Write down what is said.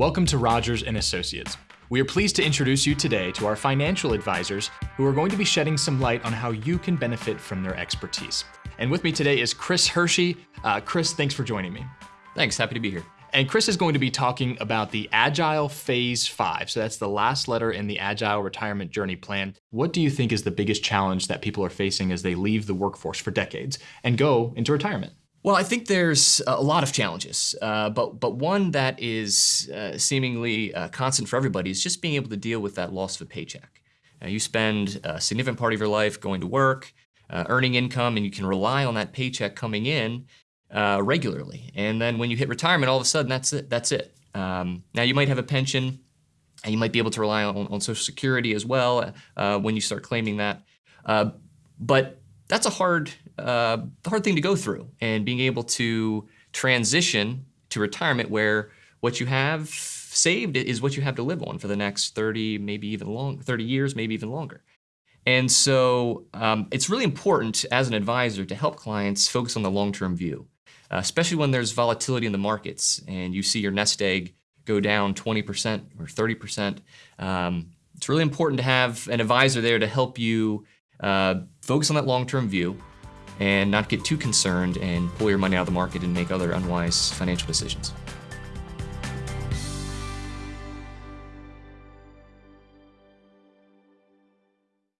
Welcome to Rogers and Associates. We are pleased to introduce you today to our financial advisors who are going to be shedding some light on how you can benefit from their expertise. And with me today is Chris Hershey. Uh, Chris, thanks for joining me. Thanks, happy to be here. And Chris is going to be talking about the Agile Phase 5. So that's the last letter in the Agile Retirement Journey Plan. What do you think is the biggest challenge that people are facing as they leave the workforce for decades and go into retirement? Well, I think there's a lot of challenges, uh, but but one that is uh, seemingly uh, constant for everybody is just being able to deal with that loss of a paycheck. you spend a significant part of your life going to work, uh, earning income, and you can rely on that paycheck coming in uh, regularly. And then when you hit retirement, all of a sudden that's it. That's it. Um, now you might have a pension, and you might be able to rely on, on Social Security as well uh, when you start claiming that. but that's a hard, uh, hard thing to go through and being able to transition to retirement where what you have saved is what you have to live on for the next 30, maybe even long, 30 years, maybe even longer. And so um, it's really important as an advisor to help clients focus on the long-term view, uh, especially when there's volatility in the markets and you see your nest egg go down 20% or 30%. Um, it's really important to have an advisor there to help you uh, focus on that long-term view and not get too concerned and pull your money out of the market and make other unwise financial decisions.